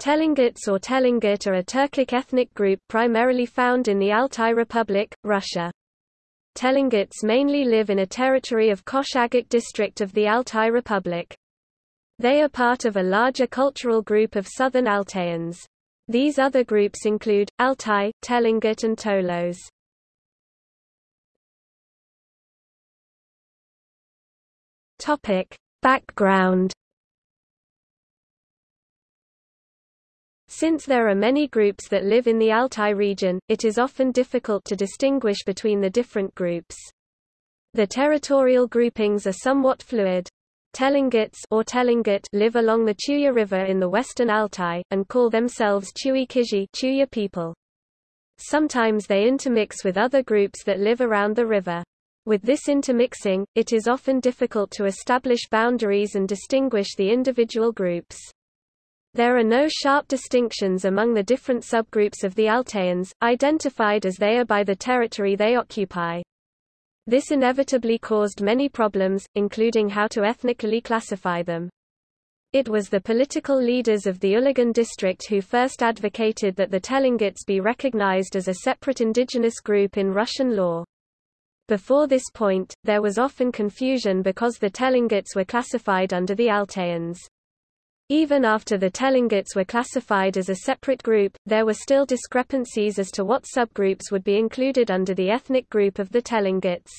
Telengits or Telengit are a Turkic ethnic group primarily found in the Altai Republic, Russia. Telengits mainly live in a territory of Kosh-Agach district of the Altai Republic. They are part of a larger cultural group of southern Altaians. These other groups include, Altai, Telengit and Tolos. Background Since there are many groups that live in the Altai region, it is often difficult to distinguish between the different groups. The territorial groupings are somewhat fluid. Telengits or Telengit live along the Chuya River in the western Altai, and call themselves Chui Kizhi Chuya people. Sometimes they intermix with other groups that live around the river. With this intermixing, it is often difficult to establish boundaries and distinguish the individual groups. There are no sharp distinctions among the different subgroups of the Altaians, identified as they are by the territory they occupy. This inevitably caused many problems, including how to ethnically classify them. It was the political leaders of the Ulagan district who first advocated that the Telengits be recognized as a separate indigenous group in Russian law. Before this point, there was often confusion because the Telengits were classified under the Altaians. Even after the Telengits were classified as a separate group, there were still discrepancies as to what subgroups would be included under the ethnic group of the Telengits.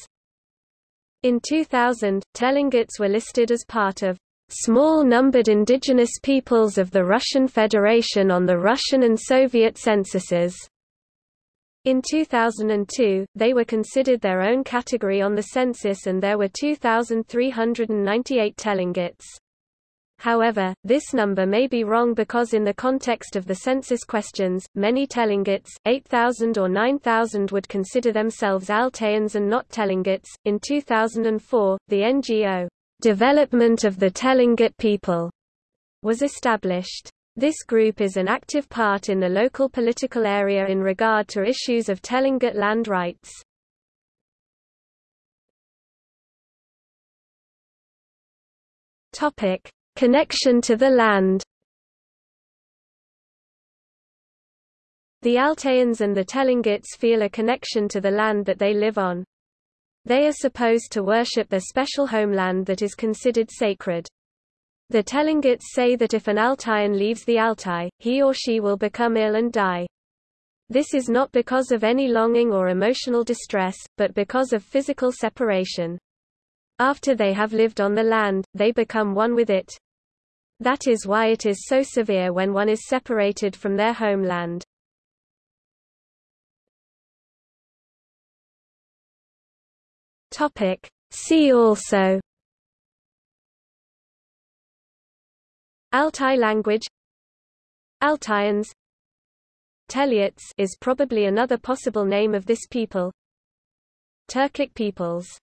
In 2000, Telengits were listed as part of small numbered indigenous peoples of the Russian Federation on the Russian and Soviet censuses. In 2002, they were considered their own category on the census and there were 2,398 Telengits. However, this number may be wrong because in the context of the census questions, many Telengits, 8,000 or 9,000 would consider themselves Altaians and not Telengits. In 2004, the NGO, Development of the Telengit People, was established. This group is an active part in the local political area in regard to issues of Telengit land rights. Topic: Connection to the land The Altaians and the Telengits feel a connection to the land that they live on. They are supposed to worship their special homeland that is considered sacred. The Telengits say that if an Altaian leaves the Altai, he or she will become ill and die. This is not because of any longing or emotional distress, but because of physical separation. After they have lived on the land, they become one with it. That is why it is so severe when one is separated from their homeland. Topic. See also Altai language Altaians Teleuts is probably another possible name of this people Turkic peoples